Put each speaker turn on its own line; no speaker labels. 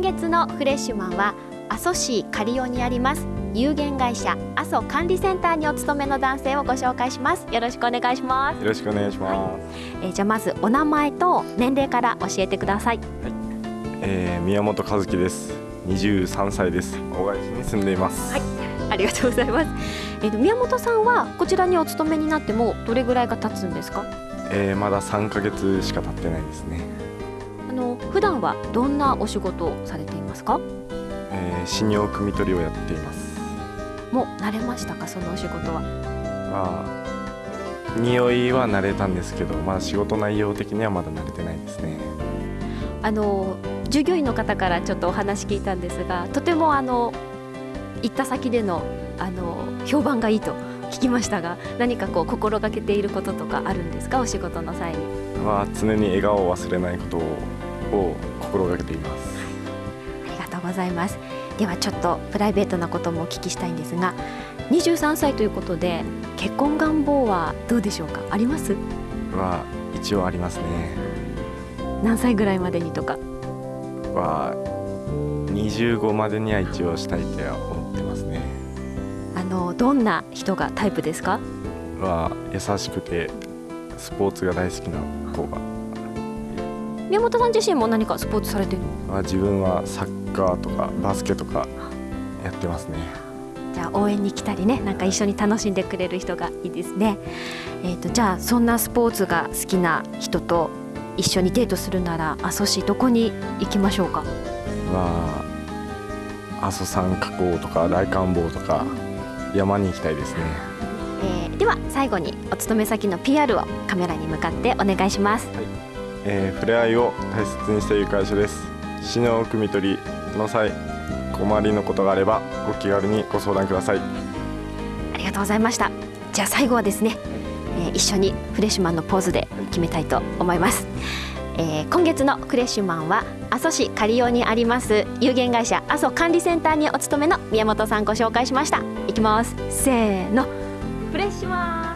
月のフレッシュマンは阿蘇市刈尾にあります。有限会社阿蘇管理センターにお勤めの男性をご紹介します。よろしくお願いします。
よろしくお願いします、はい、
えー、じゃあまずお名前と年齢から教えてください、はい。
えー、宮本和樹です。23歳です。大垣市に住んでいます。
はい。ありがとうございます。えーと、宮本さんはこちらにお勤めになってもどれぐらいが経つんですか？
えー、まだ3ヶ月しか経ってないですね。
あの普段はどんなお仕事をされていますか？
えー、死尿汲み取りをやっています。
もう慣れましたか？そのお仕事は。
まあ匂いは慣れたんですけどまあ仕事内容的にはまだ慣れてないですね。
あの従業員の方からちょっとお話聞いたんですがとてもあの行った先でのあの評判がいいと聞きましたが何かこう心がけていることとかあるんですか？お仕事の際に。
は常に笑顔を忘れないことを心がけています、
はい、ありがとうございます。ではちょっとプライベートなこともお聞きしたいんですが23歳ということで結婚願望はどうでしょうか？あります？
は一応ありますね。
何歳ぐらいまでにとか？
は25までには一応したいと思ってますね。
あのどんな人がタイプですか？
は優しくてスポーツが大好きな子が
宮本さん自身も何かスポーツされてる
の？自分はサッカーとかバスケとかやってますね。
じゃあ応援に来たりねなんか一緒に楽しんでくれる人がいいですね。えーと、とじゃあそんなスポーツが好きな人と一緒にデートするなら阿蘇市どこに行きましょうか？
は阿蘇山火口とか大観坊とか山に行きたいですね、
えー、では最後にお勤め先の PR をカメラに向かってお願いします、はい
えー、触れ合いを大切にしている会社です。死の汲み取りの際困りのことがあればご気軽にご相談ください。
ありがとうございました。じゃあ最後はですね、えー、一緒にフレッシュマンのポーズで決めたいと思います、えー、今月のフレッシュマンは阿蘇市刈尾にあります有限会社阿蘇管理センターにお勤めの宮本さんご紹介しました。いきます。せーの。フレッシュマン